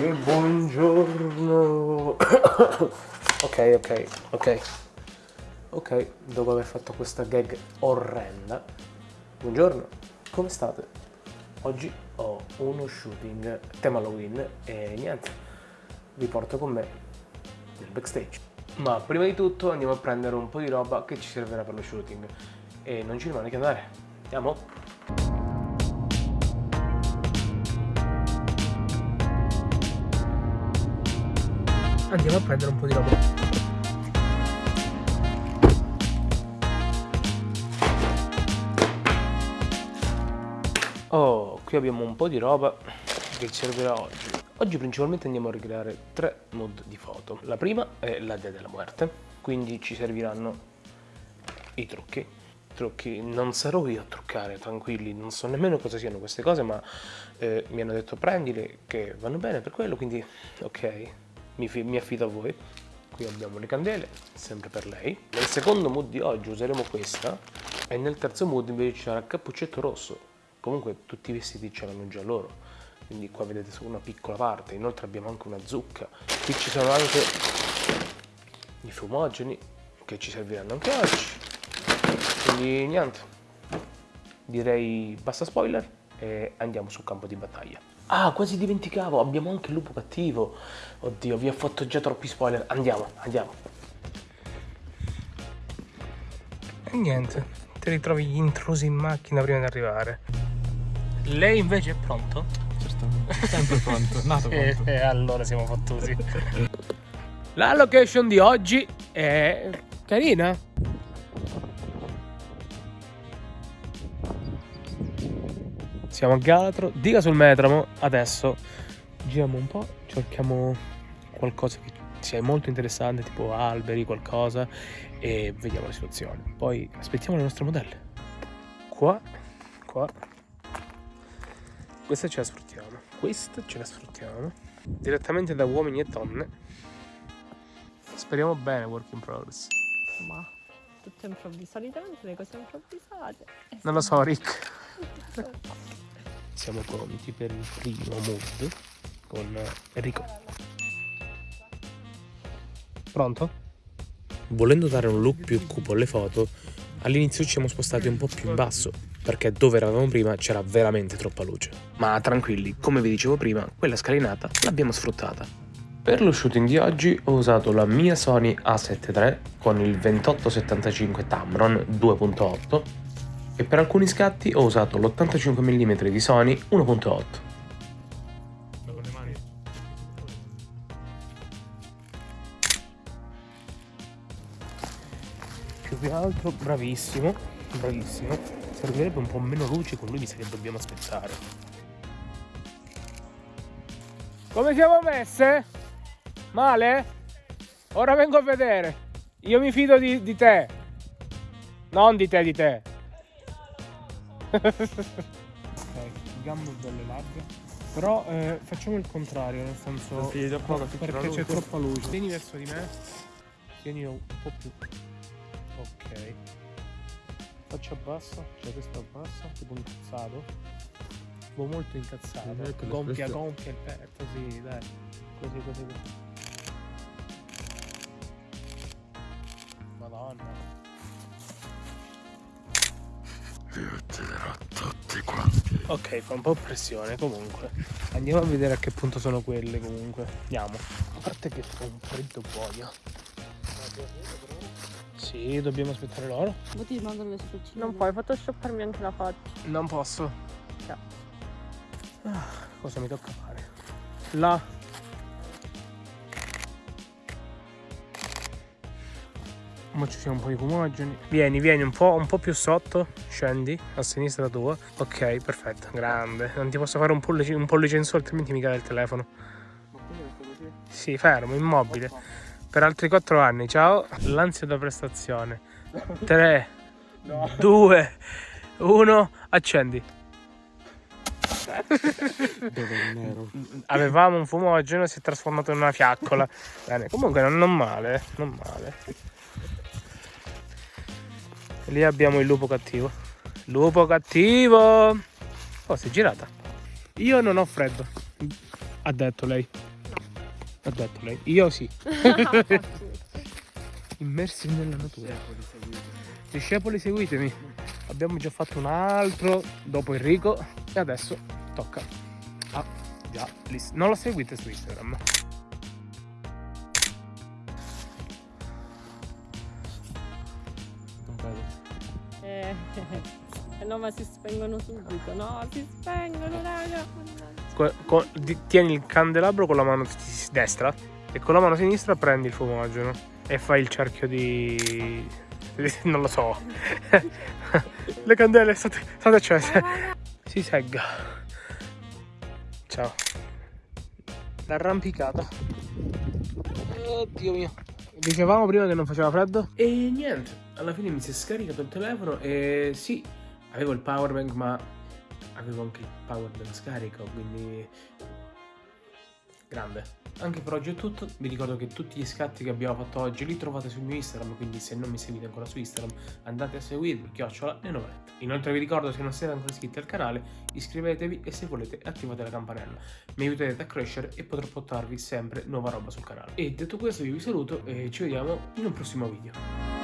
Buongiorno. ok, ok, ok. Ok, dopo aver fatto questa gag orrenda. Buongiorno, come state? Oggi ho uno shooting tema Halloween e niente, vi porto con me nel backstage. Ma prima di tutto andiamo a prendere un po' di roba che ci servirà per lo shooting e non ci rimane che andare. Andiamo? Andiamo a prendere un po' di roba. Oh qui abbiamo un po' di roba che ci servirà oggi. Oggi principalmente andiamo a ricreare tre mood di foto. La prima è la Dea della Muerte quindi ci serviranno i trucchi. Trucchi non sarò io a truccare tranquilli non so nemmeno cosa siano queste cose ma eh, mi hanno detto prendili che vanno bene per quello quindi ok mi, mi affido a voi. Qui abbiamo le candele, sempre per lei. Nel secondo mood di oggi useremo questa e nel terzo mood invece ci sarà il cappuccetto rosso. Comunque tutti i vestiti ce l'hanno già loro, quindi qua vedete solo una piccola parte. Inoltre abbiamo anche una zucca. Qui ci sono anche i fumogeni che ci serviranno anche oggi. Quindi niente, direi basta spoiler e andiamo sul campo di battaglia. Ah, quasi dimenticavo, abbiamo anche il lupo cattivo. Oddio, vi ho fatto già troppi spoiler. Andiamo, andiamo. E niente, ti ritrovi gli intrusi in macchina prima di arrivare. Lei invece è pronto? Certamente, sempre pronto, nato pronto. e, e allora siamo fottusi. La location di oggi è carina. Siamo a Galatro, diga sul Metramo, adesso giriamo un po', cerchiamo qualcosa che sia molto interessante, tipo alberi, qualcosa, e vediamo la situazione. Poi aspettiamo le nostre modelle. Qua, qua, questa ce la sfruttiamo, questa ce la sfruttiamo, direttamente da uomini e donne. Speriamo bene, work in progress. Ma tutto improvvisato, solitamente le cose improvvisate. Non lo so, Rick. Siamo pronti per il primo mood con Enrico. Pronto? Volendo dare un look più cupo alle foto, all'inizio ci siamo spostati un po' più in basso, perché dove eravamo prima c'era veramente troppa luce. Ma tranquilli, come vi dicevo prima, quella scalinata l'abbiamo sfruttata. Per lo shooting di oggi ho usato la mia Sony A7 III con il 2875 Tamron 2.8 e per alcuni scatti ho usato l'85 mm di Sony 1.8. Più altro bravissimo, bravissimo. Servirebbe un po' meno luce, con lui mi sa che dobbiamo aspettare. Come siamo messe? Male? Ora vengo a vedere. Io mi fido di, di te. Non di te, di te ok, gambe belle larghe. Però eh, facciamo il contrario, nel senso. Sì, poco, perché c'è troppa luce. Vieni verso di me. Tieni un po' più. Ok. Faccia bassa, cioè questa bassa, tipo incazzato. Tipo molto incazzato. Ecco, gonfia, gonfia il petto, sì, dai. Così, così, così. Ucciderò tutti quanti. Ok, fa un po' pressione comunque. Andiamo a vedere a che punto sono quelle comunque. Andiamo. A parte che fa un freddo boia. Sì, dobbiamo aspettare loro. Ma ti mandano le spuccine. Non puoi photoshopparmi anche la faccia. Non posso. No. Ah, cosa mi tocca fare? Là Ora ci siamo un po' di fumogeni. Vieni, vieni un po', un po' più sotto. Scendi a sinistra tua. Ok, perfetto. Grande. Non ti posso fare un pollice, un pollice in su, altrimenti mi cade il telefono. Ma così? Sì, fermo, immobile. Per altri 4 anni. Ciao. L'ansia da prestazione. 3, 2, 1, accendi. Avevamo un fumogeno, si è trasformato in una fiaccola. Bene, comunque non, non male, non male. Lì abbiamo il lupo cattivo. Lupo cattivo! Oh, si è girata. Io non ho freddo, ha detto lei. Ha detto lei. Io sì. Immersi nella natura. Discepoli seguitemi. Abbiamo già fatto un altro dopo Enrico e adesso tocca a già l'is- non la seguite su Instagram. Eh, no, ma si spengono subito. No, si spengono, raga. Mannaggia. Co- co- di- tieni il candelabro con la mano destra e con la mano sinistra prendi il fumogeno e fai il cerchio di non lo so. Le candele state, state accese. Si segga. Ciao. L'arrampicata. Oddio mio. Dicevamo prima che non faceva freddo? E niente, alla fine mi si è scaricato il telefono e sì, avevo il powerbank ma avevo anche il power della scarica, quindi grande. Anche per oggi è tutto, vi ricordo che tutti gli scatti che abbiamo fatto oggi li trovate sul mio Instagram, quindi se non mi seguite ancora su Instagram andate a seguirmi, chiocciola e noveletta. Inoltre vi ricordo se non siete ancora iscritti al canale, iscrivetevi e se volete attivate la campanella. Mi aiuterete a crescere e potrò portarvi sempre nuova roba sul canale. E detto questo io vi saluto e ci vediamo in un prossimo video.